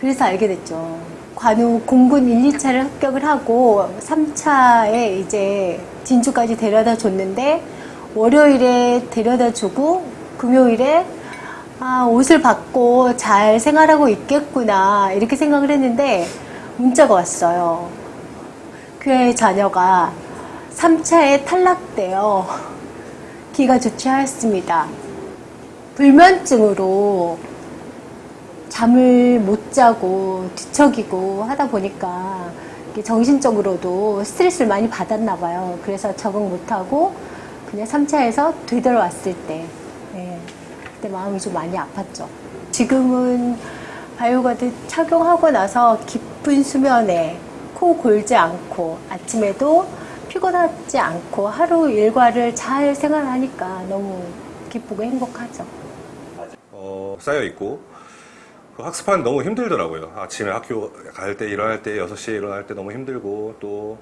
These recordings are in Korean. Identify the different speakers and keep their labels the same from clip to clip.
Speaker 1: 그래서 알게 됐죠. 관우 공군 1, 2차를 합격을 하고 3차에 이제 진주까지 데려다 줬는데 월요일에 데려다 주고 금요일에 아, 옷을 받고 잘 생활하고 있겠구나 이렇게 생각을 했는데 문자가 왔어요. 교회 자녀가 3차에 탈락되어 기가 좋지 않습니다. 불면증으로 잠을 못 자고 뒤척이고 하다 보니까 정신적으로도 스트레스를 많이 받았나 봐요. 그래서 적응 못하고 그냥 3차에서 되돌아왔을 때 네, 그때 마음이 좀 많이 아팠죠. 지금은 바이오가드 착용하고 나서 깊은 수면에 코 골지 않고 아침에도 피곤하지 않고 하루 일과를 잘 생활하니까 너무 기쁘고 행복하죠.
Speaker 2: 어, 쌓여 있고 그 학습하는 너무 힘들더라고요. 아침에 학교 갈 때 일어날 때 6시에 일어날 때 너무 힘들고 또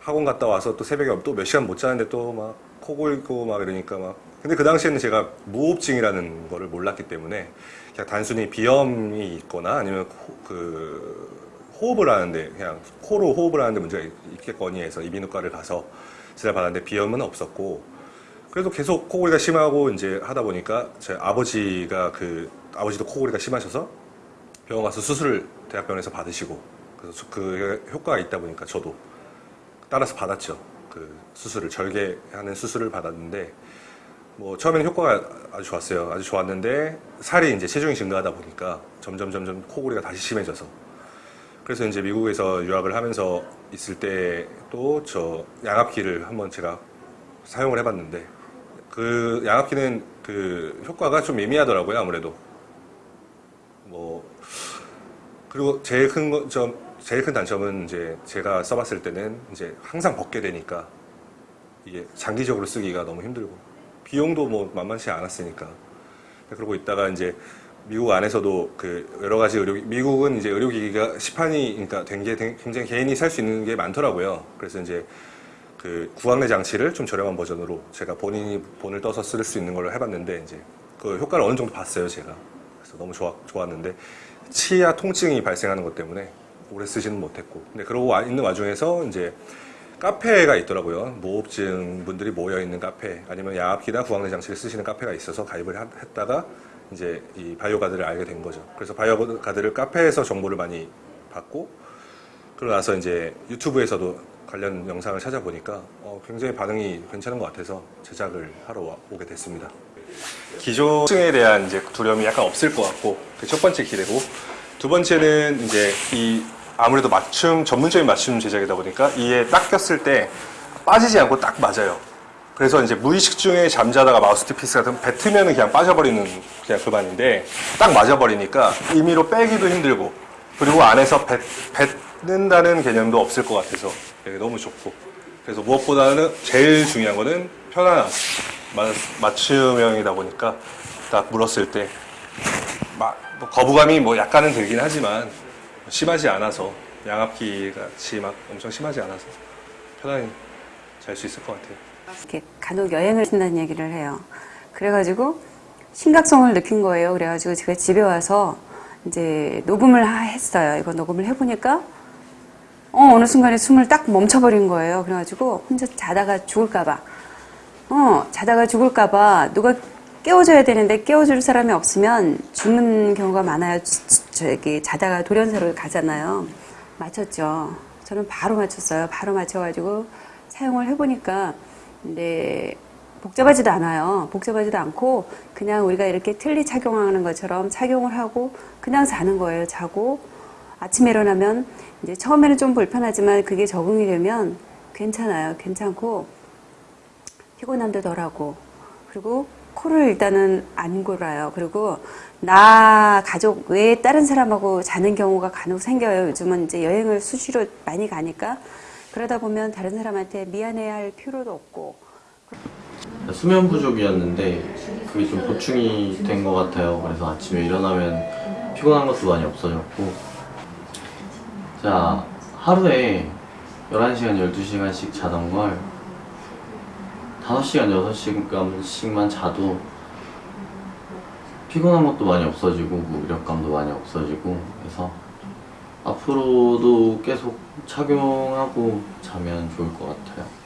Speaker 2: 학원 갔다 와서 또 새벽에 또 몇 시간 못 자는데 또 막 코 골고 막 이러니까 막 근데 그 당시에는 제가 무호흡증이라는 거를 몰랐기 때문에 그냥 단순히 비염이 있거나 아니면 호, 그 호흡을 하는데 그냥 코로 호흡을 하는데 문제가 있겠거니 해서 이비인후과를 가서 진찰 받았는데 비염은 없었고 그래도 계속 코골이가 심하고 이제 하다 보니까 제 아버지가 그 아버지도 코골이가 심하셔서 병원 가서 수술을 대학병원에서 받으시고 그래서 그 효과가 있다 보니까 저도 따라서 받았죠. 그 수술을 절개하는 수술을 받았는데 뭐 처음에는 효과가 아주 좋았어요. 아주 좋았는데 살이 이제 체중이 증가하다 보니까 점점 점점 코골이가 다시 심해져서 그래서 이제 미국에서 유학을 하면서 있을 때 또 저 양압기를 한번 제가 사용을 해봤는데 그 양압기는 그 효과가 좀 미미하더라고요 아무래도 뭐 그리고 제일 큰점 제일 큰 단점은 이제 제가 써봤을 때는 이제 항상 벗게 되니까 이게 장기적으로 쓰기가 너무 힘들고 비용도 뭐 만만치 않았으니까 그러고 있다가 이제 미국 안에서도 그 여러 가지 의료 미국은 이제 의료기기가 시판이 그러니까 된 게 굉장히 개인이 살 수 있는 게 많더라고요. 그래서 이제 그 구강내 장치를 좀 저렴한 버전으로 제가 본인이 본을 떠서 쓸 수 있는 걸로 해봤는데 이제 그 효과를 어느 정도 봤어요 제가. 그래서 너무 좋아, 좋았는데 치아 통증이 발생하는 것 때문에 오래 쓰지는 못했고 근데 그러고 와- 있는 와중에서 이제 카페가 있더라고요. 무호흡증 분들이 모여 있는 카페 아니면 야압기나 구강내 장치를 쓰시는 카페가 있어서 가입을 하- 했다가 이제 이 바이오가드를 알게 된 거죠. 그래서 바이오가드를 카페에서 정보를 많이 받고 그러고 나서 이제 유튜브에서도 관련 영상을 찾아보니까 어, 굉장히 반응이 괜찮은 것 같아서 제작을 하러 와- 오게 됐습니다. 기존증에 대한 이제 두려움이 약간 없을 것 같고 그첫 번째 기대고 두 번째는 이제 이 아무래도 맞춤 전문적인 맞춤 제작이다 보니까 이에 딱 꼈을 때 빠지지 않고 딱 맞아요. 그래서 이제 무의식 중에 잠자다가 마우스피스 같은 거 뱉으면 그냥 빠져버리는 그냥 그만인데 딱 맞아버리니까 임의로 빼기도 힘들고 그리고 안에서 뱉, 뱉는다는 개념도 없을 것 같아서 되게 너무 좋고 그래서 무엇보다는 제일 중요한 거는 편안함 맞- 맞춤형이다 보니까 딱 물었을 때 마- 뭐 거부감이 뭐 약간은 들긴 하지만 심하지 않아서 양압기 같이 막 엄청 심하지 않아서 편안히 잘 수 있을 것 같아요.
Speaker 3: 이렇게 간혹 여행을 신다는 얘기를 해요. 그래가지고 심각성을 느낀 거예요. 그래가지고 제가 집에 와서 이제 녹음을 하- 했어요. 이거 녹음을 해보니까 어, 어느 순간에 숨을 딱 멈춰버린 거예요. 그래가지고 혼자 자다가 죽을까봐. 어, 자다가 죽을까봐 누가 깨워줘야 되는데 깨워줄 사람이 없으면 죽는 경우가 많아요. 저기 자다가 돌연사로 가잖아요. 맞췄죠. 저는 바로 맞췄어요. 바로 맞춰가지고 사용을 해보니까 근데 복잡하지도 않아요. 복잡하지도 않고 그냥 우리가 이렇게 틀니 착용하는 것처럼 착용을 하고 그냥 자는 거예요. 자고 아침에 일어나면 이제 처음에는 좀 불편하지만 그게 적응이 되면 괜찮아요. 괜찮고 피곤함도 덜하고 그리고 코를 일단은 안 골아요. 그리고 나 가족 외에 다른 사람하고 자는 경우가 간혹 생겨요. 요즘은 이제 여행을 수시로 많이 가니까 그러다 보면 다른 사람한테 미안해할 필요도 없고
Speaker 4: 수면 부족이었는데 그게 좀 보충이 된 것 같아요. 그래서 아침에 일어나면 피곤한 것도 많이 없어졌고 자 하루에 11시간, 12시간씩 자던 걸 5시간, 6시간씩만 자도 피곤한 것도 많이 없어지고 무력감도 많이 없어지고 그래서 앞으로도 계속 착용하고 자면 좋을 것 같아요.